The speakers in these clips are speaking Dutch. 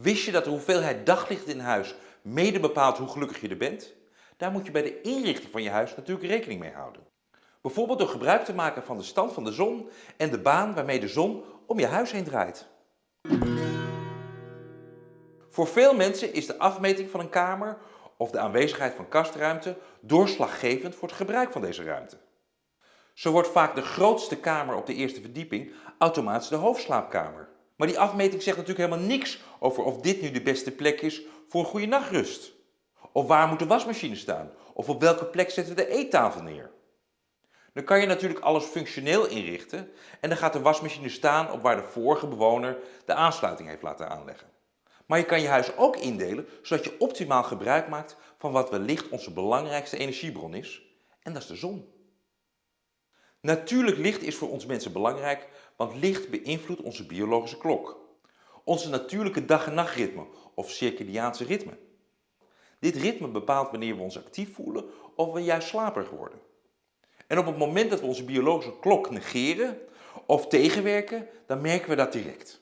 Wist je dat de hoeveelheid daglicht in huis mede bepaalt hoe gelukkig je er bent? Daar moet je bij de inrichting van je huis natuurlijk rekening mee houden. Bijvoorbeeld door gebruik te maken van de stand van de zon en de baan waarmee de zon om je huis heen draait. Voor veel mensen is de afmeting van een kamer of de aanwezigheid van kastruimte doorslaggevend voor het gebruik van deze ruimte. Zo wordt vaak de grootste kamer op de eerste verdieping automatisch de hoofdslaapkamer. Maar die afmeting zegt natuurlijk helemaal niks over of dit nu de beste plek is voor een goede nachtrust. Of waar moet de wasmachine staan? Of op welke plek zetten we de eettafel neer? Dan kan je natuurlijk alles functioneel inrichten en dan gaat de wasmachine staan op waar de vorige bewoner de aansluiting heeft laten aanleggen. Maar je kan je huis ook indelen zodat je optimaal gebruik maakt van wat wellicht onze belangrijkste energiebron is en dat is de zon. Natuurlijk licht is voor ons mensen belangrijk, want licht beïnvloedt onze biologische klok. Onze natuurlijke dag- en nachtritme of circadiaanse ritme. Dit ritme bepaalt wanneer we ons actief voelen of we juist slaperig worden. En op het moment dat we onze biologische klok negeren of tegenwerken, dan merken we dat direct.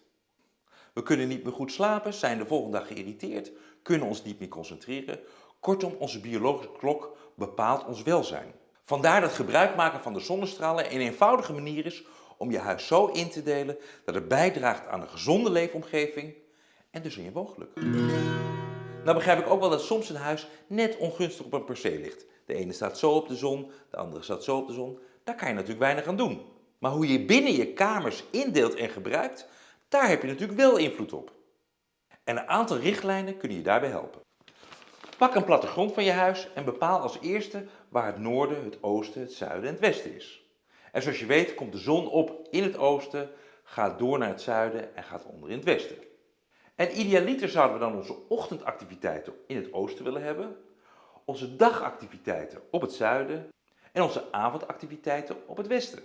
We kunnen niet meer goed slapen, zijn de volgende dag geïrriteerd, kunnen ons niet meer concentreren. Kortom, onze biologische klok bepaalt ons welzijn. Vandaar dat gebruik maken van de zonnestralen een eenvoudige manier is om je huis zo in te delen dat het bijdraagt aan een gezonde leefomgeving en dus aan je woongeluk. Nou begrijp ik ook wel dat soms een huis net ongunstig op een perceel ligt. De ene staat zo op de zon, de andere staat zo op de zon. Daar kan je natuurlijk weinig aan doen. Maar hoe je binnen je kamers indeelt en gebruikt, daar heb je natuurlijk wel invloed op. En een aantal richtlijnen kunnen je daarbij helpen. Pak een plattegrond van je huis en bepaal als eerste waar het noorden, het oosten, het zuiden en het westen is. En zoals je weet komt de zon op in het oosten, gaat door naar het zuiden en gaat onder in het westen. En idealiter zouden we dan onze ochtendactiviteiten in het oosten willen hebben, onze dagactiviteiten op het zuiden en onze avondactiviteiten op het westen.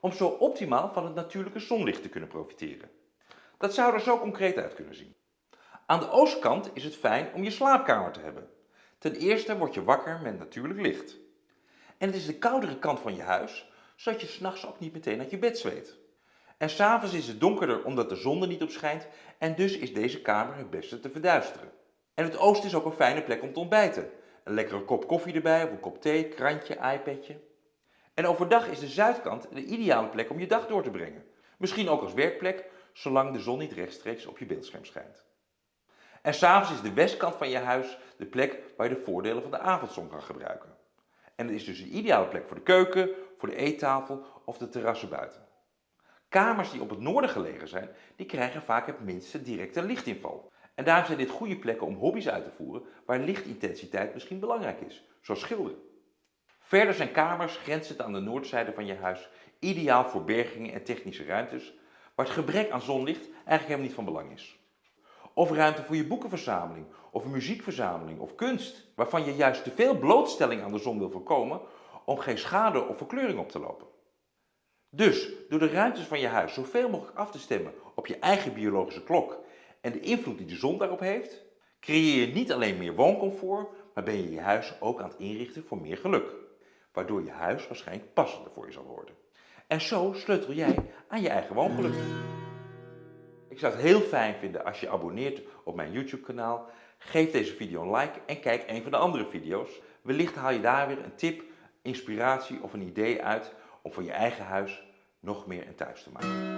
Om zo optimaal van het natuurlijke zonlicht te kunnen profiteren. Dat zou er zo concreet uit kunnen zien. Aan de oostkant is het fijn om je slaapkamer te hebben. Ten eerste word je wakker met natuurlijk licht. En het is de koudere kant van je huis, zodat je s'nachts ook niet meteen uit je bed zweet. En s'avonds is het donkerder omdat de zon er niet op schijnt en dus is deze kamer het beste te verduisteren. En het oosten is ook een fijne plek om te ontbijten. Een lekkere kop koffie erbij of een kop thee, krantje, iPadje. En overdag is de zuidkant de ideale plek om je dag door te brengen. Misschien ook als werkplek, zolang de zon niet rechtstreeks op je beeldscherm schijnt. En s'avonds is de westkant van je huis de plek waar je de voordelen van de avondzon kan gebruiken. En het is dus een ideale plek voor de keuken, voor de eettafel of de terrassen buiten. Kamers die op het noorden gelegen zijn, die krijgen vaak het minste directe lichtinval. En daarom zijn dit goede plekken om hobby's uit te voeren waar lichtintensiteit misschien belangrijk is, zoals schilderen. Verder zijn kamers grenzend aan de noordzijde van je huis ideaal voor bergingen en technische ruimtes, waar het gebrek aan zonlicht eigenlijk helemaal niet van belang is. Of ruimte voor je boekenverzameling, of een muziekverzameling, of kunst, waarvan je juist te veel blootstelling aan de zon wil voorkomen om geen schade of verkleuring op te lopen. Dus door de ruimtes van je huis zoveel mogelijk af te stemmen op je eigen biologische klok en de invloed die de zon daarop heeft, creëer je niet alleen meer wooncomfort, maar ben je je huis ook aan het inrichten voor meer geluk. Waardoor je huis waarschijnlijk passender voor je zal worden. En zo sleutel jij aan je eigen woongeluk. Ik zou het heel fijn vinden als je abonneert op mijn YouTube kanaal. Geef deze video een like en kijk een van de andere video's. Wellicht haal je daar weer een tip, inspiratie of een idee uit om voor je eigen huis nog meer een thuis te maken.